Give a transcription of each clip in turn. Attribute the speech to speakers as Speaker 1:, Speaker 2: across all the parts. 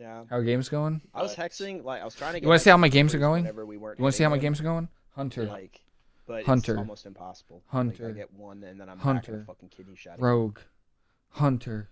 Speaker 1: Yeah.
Speaker 2: How are games going?
Speaker 1: I was hexing like I was trying to.
Speaker 2: You wanna see how my games are going?
Speaker 1: We
Speaker 2: You want to see how my games are going? Hunter,
Speaker 1: Like, but
Speaker 2: Hunter.
Speaker 1: it's almost impossible. Like,
Speaker 2: Hunter.
Speaker 1: I get one and then I'm back
Speaker 2: Hunter.
Speaker 1: a fucking kidney shot.
Speaker 2: Rogue, Hunter,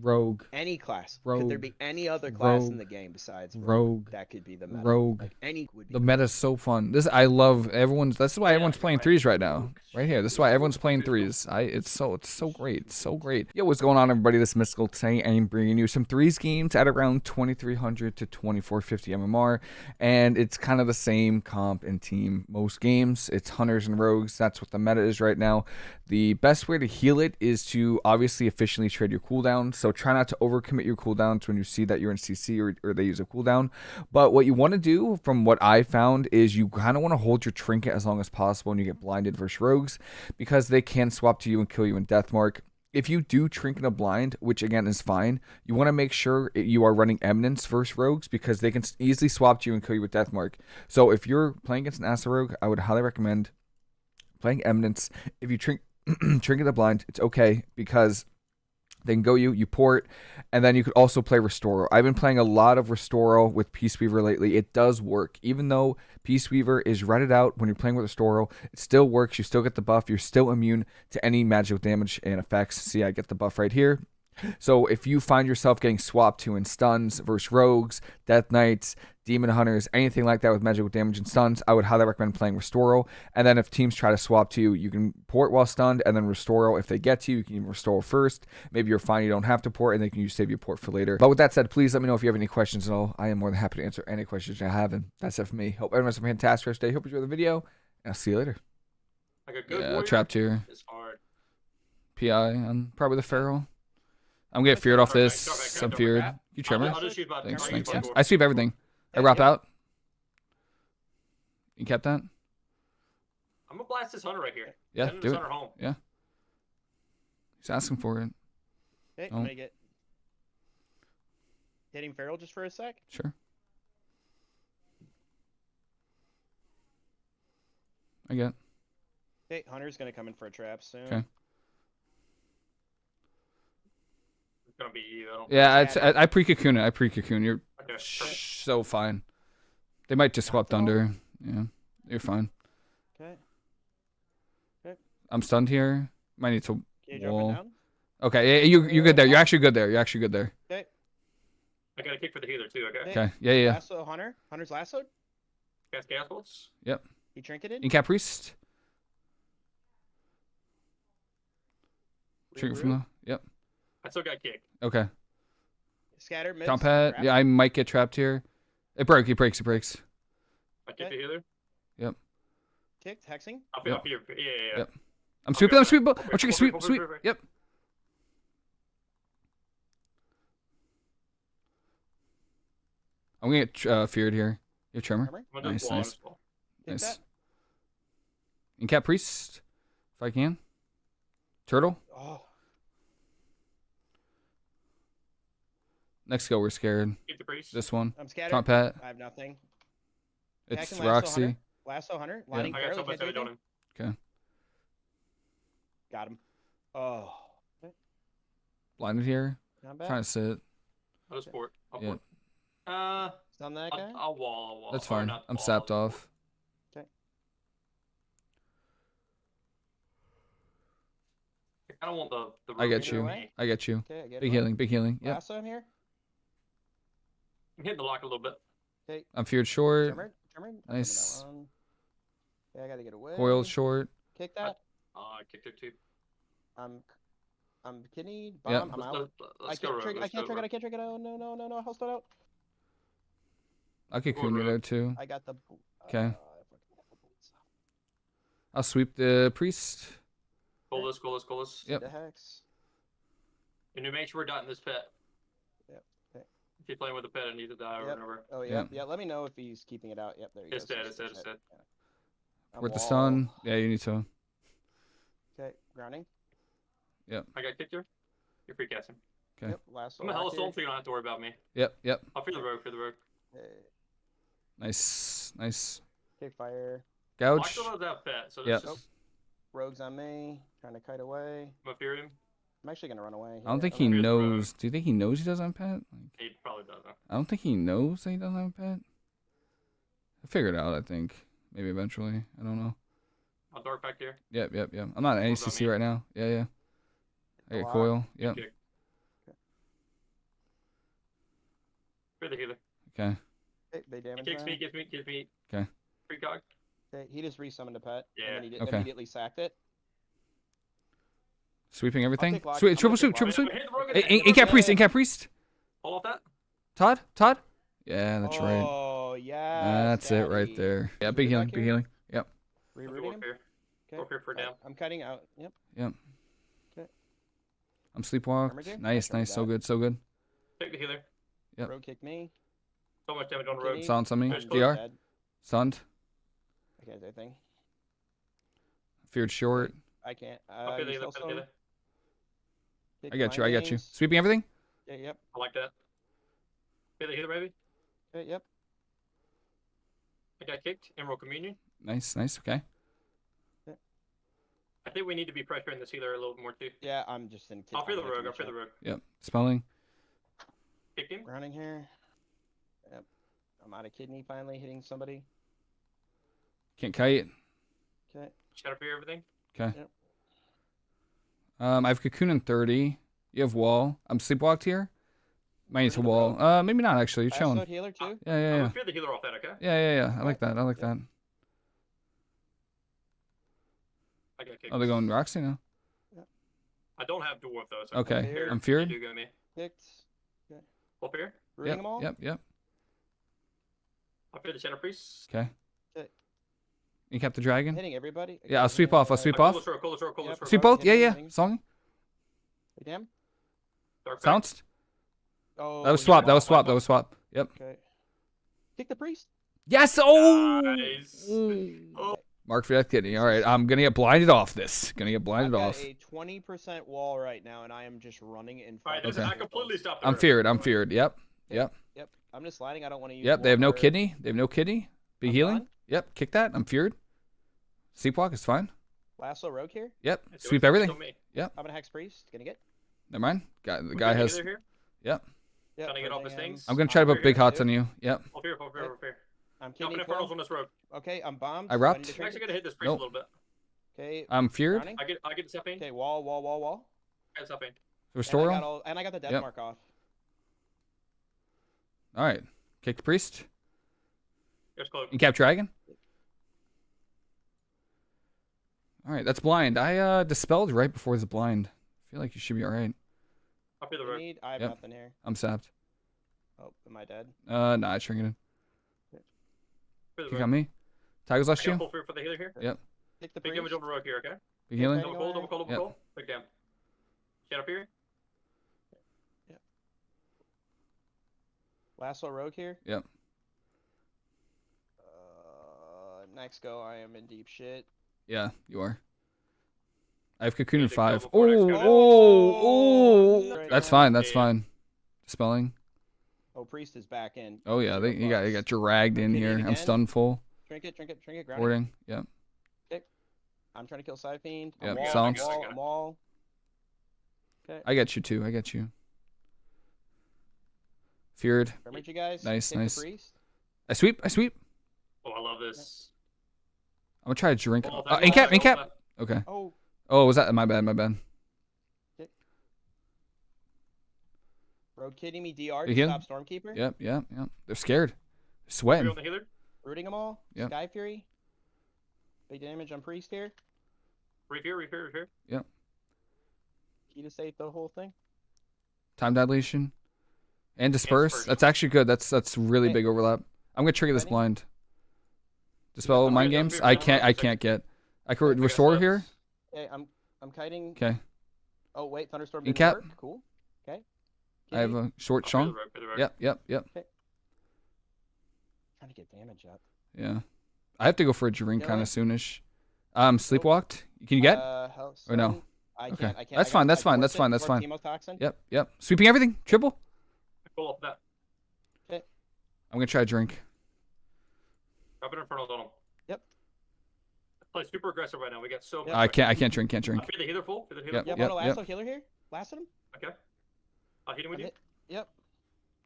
Speaker 2: Rogue,
Speaker 1: Any class.
Speaker 2: rogue, Could
Speaker 1: there be any other class in the game besides Rogue?
Speaker 2: Rogue.
Speaker 1: That could be the meta.
Speaker 2: Rogue.
Speaker 1: Like any would be.
Speaker 2: The meta's so fun. This I love. Everyone's. That's why
Speaker 3: Yeah,
Speaker 2: everyone's playing
Speaker 3: right.
Speaker 2: threes right now. Right here. This is why everyone's playing threes. I. It's so. It's so great. It's so great. Yo, what's going on, everybody? This is mystical today. I'm bringing you some threes games at around 2300 to 2450 MMR, and it's kind of the same comp and team most games. It's hunters and rogues. That's what the meta is right now. The best way to heal it is to obviously efficiently trade your cooldown. So try not to overcommit your cooldowns when you see that you're in CC or, or they use a cooldown. But what you want to do, from what I found, is you kind of want to hold your trinket as long as possible when you get blinded versus rogues, because they can swap to you and kill you in Deathmark. If you do trinket a blind, which again is fine, you want to make sure you are running Eminence versus rogues because they can easily swap to you and kill you with Deathmark. So if you're playing against an Asa rogue, I would highly recommend playing Eminence. If you trink trinket the blind, it's okay because they can go you, you port, and then you could also play Restoral. I've been playing a lot of Restoral with Peace Weaver lately. It does work. Even though Peace Weaver is redded out when you're playing with Restoral, it still works. You still get the buff. You're still immune to any magical damage and effects. See, I get the buff right here. So if you find yourself getting swapped to in stuns versus rogues, death knights, demon hunters, anything like that with magical damage and stuns, I would highly recommend playing Restoral. And then if teams try to swap to you, you can port while stunned and then Restoral. If they get to you, you can even Restoral first. Maybe you're fine, you don't have to port, and they can use save your port for later. But with that said, please let me know if you have any questions at all. I am more than happy to answer any questions you have, and that's it for me. Hope everyone has a fantastic rest of day. Hope you enjoy the video, and I'll see you later.
Speaker 3: Like a good
Speaker 2: Yeah,
Speaker 3: warrior
Speaker 2: trapped here.
Speaker 3: is hard.
Speaker 2: PI, I'm probably the feral. I'm getting feared off this.
Speaker 3: go back, go
Speaker 2: I'm feared. You
Speaker 3: I'll,
Speaker 2: trimmer?
Speaker 3: I'll just use.
Speaker 2: Thanks, thanks, thanks. I sweep everything. I
Speaker 1: Yeah,
Speaker 2: wrap
Speaker 1: yeah.
Speaker 2: out. You kept that?
Speaker 3: I'm gonna blast this hunter right here.
Speaker 2: Yeah,
Speaker 3: Send
Speaker 2: do
Speaker 3: this
Speaker 2: it.
Speaker 3: hunter home.
Speaker 2: He's asking for it.
Speaker 1: Okay,
Speaker 2: Oh.
Speaker 1: I'm get hitting feral just for a sec.
Speaker 2: Sure. I get.
Speaker 1: Okay, hunter's gonna come in for a trap soon.
Speaker 2: Okay.
Speaker 3: It's gonna be you. I don't.
Speaker 2: Yeah,
Speaker 1: Yeah,
Speaker 2: it's, I, I pre cocoon it. I pre cocoon. You're
Speaker 3: Okay. perfect.
Speaker 2: Sh- so fine. They might just swap
Speaker 1: Not at all.
Speaker 2: thunder. Yeah, you're fine.
Speaker 1: Okay. Okay.
Speaker 2: I'm stunned here. Might need to.
Speaker 1: Cage
Speaker 2: Wall.
Speaker 1: up and down.
Speaker 2: Okay, yeah, you you're good there. You're actually good there. You're actually good there.
Speaker 1: Okay.
Speaker 3: I got a kick for the healer too. Okay.
Speaker 1: Okay.
Speaker 2: Okay, yeah, yeah. yeah.
Speaker 1: Lasso hunter. Hunter's lassoed.
Speaker 3: Cast gas bolts.
Speaker 1: He trinketed.
Speaker 2: Incap priest.
Speaker 3: Reroute.
Speaker 2: Trigger from the. Yep.
Speaker 3: I still got kick.
Speaker 2: Okay.
Speaker 1: Scatter mids.
Speaker 2: Trumpet.
Speaker 1: trap.
Speaker 2: Yeah, I might get trapped here. It broke. It breaks. It breaks.
Speaker 3: I kick
Speaker 1: Okay.
Speaker 3: the healer. Yep.
Speaker 1: Kicked. Hexing.
Speaker 3: I'll be
Speaker 2: Yep.
Speaker 3: up here. Yeah, yeah, yeah.
Speaker 2: Yep. I'm
Speaker 3: Okay,
Speaker 2: sweeping. I'm sweeping.
Speaker 3: Okay,
Speaker 2: I'm trigger
Speaker 3: okay,
Speaker 2: sweep.
Speaker 3: okay,
Speaker 2: Sweep.
Speaker 3: okay, okay.
Speaker 2: Yep. I'm gonna get uh, feared here. You have tremor.
Speaker 1: Armor.
Speaker 3: I'm gonna do
Speaker 2: Nice,
Speaker 3: wall,
Speaker 2: nice. Nice.
Speaker 1: that.
Speaker 2: Incap priest, if I can. Turtle.
Speaker 1: Oh.
Speaker 2: Next go. We're scared.
Speaker 3: Keep the priest.
Speaker 2: This one.
Speaker 1: I'm scattered.
Speaker 2: Trumpet.
Speaker 1: I have nothing.
Speaker 2: It's
Speaker 1: Hacking lasso
Speaker 2: Roxy.
Speaker 1: hunter. Lasso hunter. Lining
Speaker 3: I got
Speaker 1: feral.
Speaker 3: something
Speaker 1: Can't do
Speaker 3: to on
Speaker 1: Got him. Oh.
Speaker 2: Blinded here.
Speaker 1: Not bad.
Speaker 2: Trying to sit.
Speaker 3: I'll just port. I'll
Speaker 2: Yeah.
Speaker 3: port. Uh,
Speaker 1: Stun that guy.
Speaker 3: I'll, I'll wall. I'll wall.
Speaker 2: That's fine. I'm
Speaker 3: wall,
Speaker 2: sapped
Speaker 3: I'll
Speaker 2: off.
Speaker 3: I don't want the. the
Speaker 2: I get you.
Speaker 3: away.
Speaker 2: I get you.
Speaker 1: Okay, I get
Speaker 2: Big
Speaker 1: one.
Speaker 2: healing. Big healing. Yep.
Speaker 1: Lasso him here.
Speaker 3: I'm hitting the lock a little bit.
Speaker 1: Okay.
Speaker 2: I'm feared short.
Speaker 1: Tremor. Tremor. I'm coming
Speaker 2: Nice.
Speaker 1: that. Okay, I gotta get away.
Speaker 2: Coiled short.
Speaker 1: Kick that.
Speaker 3: Uh, I kicked it too.
Speaker 1: I'm. I'm kidney.
Speaker 2: Yep.
Speaker 1: Bomb. I'm
Speaker 3: Let's,
Speaker 1: out.
Speaker 3: let,
Speaker 1: I
Speaker 3: let's go
Speaker 1: can't
Speaker 3: rogue.
Speaker 1: trigger. I can't
Speaker 3: go
Speaker 1: trigger. I can't trigger. Oh no no no no no! Hold out.
Speaker 2: I could
Speaker 3: Go
Speaker 2: you
Speaker 3: rogue.
Speaker 2: there too.
Speaker 1: I got the.
Speaker 2: Okay.
Speaker 1: Uh, I fucking have the bullets.
Speaker 2: I'll sweep the priest.
Speaker 3: Pull this, pull this, pull this.
Speaker 2: Yep.
Speaker 1: The hex.
Speaker 3: And you make sure we're dotting this pit.
Speaker 1: Yep, okay.
Speaker 3: If you're playing with a pet, it needs to die or
Speaker 1: Yep.
Speaker 3: and over.
Speaker 1: Oh yeah, yeah. Let me know if he's keeping it out. Yep, there you
Speaker 3: It's
Speaker 1: go.
Speaker 3: dead, it's dead, it's dead.
Speaker 1: I'm
Speaker 2: With the sun. Yeah, you need to.
Speaker 1: Okay, grounding. Yep.
Speaker 3: I got kicked here. You're free casting.
Speaker 2: Okay.
Speaker 1: Yep, last one.
Speaker 3: I'm a hell stone, so you don't have to worry about me.
Speaker 2: Yep. Yep.
Speaker 3: I'll feed the rogue, feed the rogue.
Speaker 1: Hey,
Speaker 2: Nice. Nice.
Speaker 1: kick fire.
Speaker 3: Well, I
Speaker 2: Gouge.
Speaker 3: still have that pet, so
Speaker 2: Yep.
Speaker 3: this is
Speaker 1: Rogues on me. Trying to kite away.
Speaker 3: I'm a fear him.
Speaker 1: I'm actually gonna run away.
Speaker 2: I don't
Speaker 1: here.
Speaker 2: think he
Speaker 1: gonna-
Speaker 3: Here's road.
Speaker 2: knows. Do you think he knows he doesn't have a pet? Like,
Speaker 3: He probably doesn't.
Speaker 2: I don't think he knows that he doesn't have a pet. I figured out. I think maybe eventually. I don't know.
Speaker 3: I'll dark back here.
Speaker 2: Yep, yep, yep. I'm not at
Speaker 3: What
Speaker 2: ACC right now. Yeah, yeah. I
Speaker 1: a
Speaker 2: get coil. Yep.
Speaker 3: Kick. Fear the healer.
Speaker 2: Okay.
Speaker 1: Okay, they
Speaker 3: He
Speaker 1: damage
Speaker 3: kicks me,
Speaker 1: me.
Speaker 3: gives me, gives me.
Speaker 2: 'Kay.
Speaker 3: Free cog.
Speaker 1: Okay, he just resummoned a pet.
Speaker 3: Yeah.
Speaker 1: And then he did,
Speaker 2: Okay.
Speaker 1: immediately sacked it.
Speaker 2: Sweeping everything.
Speaker 1: take I'm
Speaker 2: triple sweep, triple sweep.
Speaker 3: Hit the rogue
Speaker 2: In,
Speaker 3: again, hit the
Speaker 2: in
Speaker 3: rogue
Speaker 2: cap priest. In cap priest.
Speaker 3: Hold off that.
Speaker 2: Todd. Todd. Yeah, that's right.
Speaker 1: Oh yeah.
Speaker 2: That's it right there. Yeah, big healing. Big healing. Yep.
Speaker 3: I'll do
Speaker 1: Rerouting him.
Speaker 3: warfare.
Speaker 1: Okay.
Speaker 3: Warfare for down.
Speaker 1: I'm cutting out. Yep. Yep.
Speaker 2: I'm sleepwalked.
Speaker 1: Armature?
Speaker 2: Nice,
Speaker 1: Sure,
Speaker 2: nice. So good, so good.
Speaker 3: Take the healer.
Speaker 2: Yep.
Speaker 1: Rogue kick me.
Speaker 3: So much damage on the
Speaker 1: Kitty.
Speaker 3: road.
Speaker 2: Silence on me.
Speaker 3: There's
Speaker 1: I'm
Speaker 2: DR.
Speaker 1: dead. I can't do anything.
Speaker 2: Feared short.
Speaker 1: I can't. Uh,
Speaker 3: I'll fear the
Speaker 1: you
Speaker 3: healer.
Speaker 1: still
Speaker 3: Fear the
Speaker 1: some?
Speaker 3: healer.
Speaker 1: Kick
Speaker 2: I got you. I got you. Sweeping everything.
Speaker 1: Yeah, yep.
Speaker 3: I like that. Fear the healer, baby.
Speaker 1: Okay, yep.
Speaker 3: I got kicked. Emerald Communion.
Speaker 2: Nice, nice. Okay.
Speaker 3: I think we need to be pressuring this healer a little more too.
Speaker 1: Yeah, I'm just in.
Speaker 3: I'll fear the
Speaker 1: I'm
Speaker 3: rogue. I'll fear the
Speaker 1: shot.
Speaker 3: rogue.
Speaker 2: Yep. Spelling.
Speaker 3: Kick him.
Speaker 1: Running here. Yep. I'm out of kidney finally hitting somebody.
Speaker 2: Can't kite.
Speaker 1: Okay.
Speaker 3: Shadow fear everything.
Speaker 2: Okay.
Speaker 1: Yep.
Speaker 2: Um, I have cocoon in thirty. You have wall. I'm sleepwalked here. Might need to wall. Uh, maybe not actually. You're
Speaker 1: Fast
Speaker 2: chilling.
Speaker 1: foot healer too.
Speaker 2: Yeah, yeah,
Speaker 3: I'm
Speaker 2: yeah.
Speaker 3: fear the healer off that, okay?
Speaker 2: Yeah, yeah, yeah. I like that. I like
Speaker 1: Yeah.
Speaker 2: that.
Speaker 3: I got kicked.
Speaker 2: Oh, they're going Roxy now.
Speaker 3: I don't have dwarf though. So
Speaker 2: Okay.
Speaker 1: Fear.
Speaker 2: I'm
Speaker 3: You
Speaker 2: feared.
Speaker 3: do go me.
Speaker 1: Kicked.
Speaker 3: Full fear.
Speaker 1: Rooting
Speaker 2: Yep.
Speaker 1: them all.
Speaker 2: Yep. Yep.
Speaker 3: I'll fear the shadow priest.
Speaker 2: Okay.
Speaker 1: Okay.
Speaker 2: You kept the dragon.
Speaker 1: Hitting everybody.
Speaker 2: Yeah, I'll sweep off, I'll sweep
Speaker 3: Uh,
Speaker 2: off.
Speaker 3: Coolest rogue, coolest rogue,
Speaker 1: Yep.
Speaker 2: Sweep both. Yeah, yeah. Song.
Speaker 1: Damn.
Speaker 3: Dark
Speaker 1: Oh.
Speaker 2: That was
Speaker 1: you
Speaker 2: swap. That was
Speaker 1: off.
Speaker 2: swap. That was swap. Yep.
Speaker 1: Okay. Kick the priest.
Speaker 2: Yes. Oh.
Speaker 3: Nice. Oh.
Speaker 2: Mark for that kidney. All right. I'm gonna get blinded off this. Gonna get blinded off.
Speaker 1: a 20% wall right now, and I am just running in
Speaker 3: All right,
Speaker 1: front.
Speaker 3: this
Speaker 2: Okay.
Speaker 3: I completely stopped.
Speaker 2: I'm
Speaker 3: rogue.
Speaker 2: feared. I'm feared. Yep. Yep.
Speaker 1: Yep. I'm just sliding. I don't want to use.
Speaker 2: Yep. They have no kidney. They have no kidney. Big
Speaker 1: I'm
Speaker 2: healing.
Speaker 1: done.
Speaker 2: Yep. Kick that. I'm feared. Sleepwalk is fine.
Speaker 1: Lasso rogue here.
Speaker 2: Yep.
Speaker 3: It's
Speaker 2: Sweep
Speaker 3: still
Speaker 2: everything.
Speaker 3: Yep.
Speaker 1: I'm gonna hex priest. Gonna get.
Speaker 2: Never mind. Guy, the guy
Speaker 3: got
Speaker 2: has.
Speaker 3: healer here.
Speaker 2: Yep.
Speaker 1: Yep.
Speaker 3: Trying to get off his things.
Speaker 2: I'm gonna try to put big
Speaker 3: here,
Speaker 2: hots
Speaker 1: too.
Speaker 2: on you. Yep.
Speaker 3: Full fear, full fear, full fear.
Speaker 1: I'm
Speaker 3: Jumping
Speaker 1: kidney
Speaker 3: infernals on this rogue.
Speaker 1: Okay, I'm bombed.
Speaker 2: I
Speaker 1: so
Speaker 2: wrapped.
Speaker 3: I'm actually gonna hit this priest
Speaker 2: Nope.
Speaker 3: a little bit.
Speaker 1: Okay.
Speaker 2: I'm feared.
Speaker 1: Drowning.
Speaker 3: I get, I get Zephane.
Speaker 1: Okay, wall, wall, wall, wall.
Speaker 3: I get Zephane.
Speaker 2: Restore.
Speaker 1: And I
Speaker 2: him.
Speaker 1: all, and I got the death
Speaker 2: Yep.
Speaker 1: mark off.
Speaker 2: All right. Kick the priest.
Speaker 3: Here's cloak.
Speaker 2: And cap dragon. All right. That's blind. I uh dispelled right before the blind. I feel like you should be all right.
Speaker 3: I'll fear the
Speaker 1: You
Speaker 3: rogue.
Speaker 1: need. I have
Speaker 2: Yep.
Speaker 1: nothing here.
Speaker 2: I'm sapped.
Speaker 1: Oh, am I dead?
Speaker 2: Uh, nah, it's shrinking.
Speaker 3: Fear the
Speaker 2: You
Speaker 3: rogue.
Speaker 2: got me. Tiger's last you.
Speaker 3: full fear for the healer here.
Speaker 1: Kick the
Speaker 3: Big damage on the rogue here, okay?
Speaker 2: Big healing.
Speaker 1: Okay.
Speaker 3: Double cool, double cool, double
Speaker 2: Yep.
Speaker 3: cool. Big damn. Shadow fear.
Speaker 1: Lasso rogue here.
Speaker 2: Yep.
Speaker 1: Uh, next go. I am in deep shit.
Speaker 2: Yeah, you are. I have cocoon in
Speaker 3: Need
Speaker 2: five.
Speaker 3: before
Speaker 2: Oh, oh, oh. That's fine. That's fine. Spelling.
Speaker 1: Oh, priest is back in.
Speaker 2: Oh yeah, they you got you got dragged in here. I'm stunned full.
Speaker 1: Drink it, drink it, drink it. Ground it.
Speaker 2: Warding. Yep.
Speaker 1: I'm trying to kill Side Fiend.
Speaker 2: Yep,
Speaker 1: I'm wall. I'm wall, I'm.
Speaker 2: I get you too. I got you. Feared.
Speaker 1: Remember you guys?
Speaker 2: Nice,
Speaker 1: Kick the
Speaker 2: nice. I sweep. I sweep.
Speaker 3: Oh, I love this.
Speaker 2: I'm gonna try to drink.
Speaker 3: All
Speaker 2: Uh,
Speaker 3: that-
Speaker 2: in cap.
Speaker 3: that-
Speaker 2: In cap. Okay.
Speaker 1: Oh,
Speaker 2: Oh, was that my bad? My bad.
Speaker 1: rogue kidding me. DR.
Speaker 2: You
Speaker 1: to
Speaker 2: healing?
Speaker 1: Stop Stormkeeper.
Speaker 2: Yep. Yep. Yep. They're scared.
Speaker 3: Fear
Speaker 2: Sweating.
Speaker 3: on the healer.
Speaker 1: Rooting them all.
Speaker 2: Yep.
Speaker 1: Sky Fury. Big damage on priest here.
Speaker 3: Repair, repair, repair. Yep.
Speaker 1: Key to save the whole thing.
Speaker 2: Time dilation. And disperse.
Speaker 3: dispersion.
Speaker 2: That's actually good. That's that's really
Speaker 1: Okay.
Speaker 2: big overlap. I'm gonna trigger this
Speaker 1: Ready?
Speaker 2: blind. Dispel
Speaker 3: Okay,
Speaker 2: mind games. I can't. I can't get. I
Speaker 3: I
Speaker 2: could restore here.
Speaker 1: Okay, I'm I'm kiting.
Speaker 2: Okay.
Speaker 1: Oh wait, thunderstorm
Speaker 2: In cap.
Speaker 1: work. Cool. Okay.
Speaker 2: I have a short
Speaker 3: I'll fear the
Speaker 2: chunk.
Speaker 3: rogue, fear the rogue.
Speaker 2: Yep. Yep. Yep.
Speaker 1: trying to get damage up.
Speaker 2: Yeah. I have to go for a drink kind of soonish. Um, sleepwalked. Can you get?
Speaker 1: Uh, hell,
Speaker 2: Or no?
Speaker 1: I
Speaker 2: Okay.
Speaker 1: can't. I can't.
Speaker 2: That's
Speaker 1: I
Speaker 2: fine, that's fine, that's fine, that's fine.
Speaker 1: Chemotoxin.
Speaker 2: Yep. Yep. Sweeping everything. Triple.
Speaker 3: Pull off that.
Speaker 2: I'm gonna try a drink.
Speaker 3: Drop an infernals on him.
Speaker 1: Yep.
Speaker 3: Play super aggressive right now. We got so.
Speaker 1: Yep.
Speaker 2: I can't. I can't drink. Can't drink.
Speaker 3: I fear the healer full. Fear the healer
Speaker 2: Yep.
Speaker 3: full.
Speaker 1: Yeah,
Speaker 2: Yep,
Speaker 1: Mono
Speaker 2: yep.
Speaker 1: Healer here. Blasted him.
Speaker 3: Okay. I'll hit him with
Speaker 1: I'm
Speaker 3: you.
Speaker 1: hit- Yep.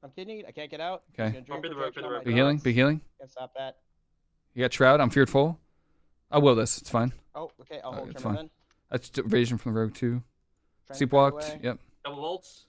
Speaker 1: I'm kidneyed. I can't get out.
Speaker 2: Okay.
Speaker 1: He's
Speaker 3: I'll be the road, be the
Speaker 1: on
Speaker 3: road.
Speaker 1: my
Speaker 2: healing.
Speaker 1: dogs.
Speaker 2: Big healing.
Speaker 1: Can't stop that.
Speaker 2: You got Shroud. I'm feared full. I will this. It's fine.
Speaker 1: Oh, okay. I'll hold
Speaker 2: it's fine.
Speaker 1: then.
Speaker 2: That's evasion from the rogue too.
Speaker 1: Try and find a
Speaker 2: Sleepwalked. Yep.
Speaker 3: Double volts.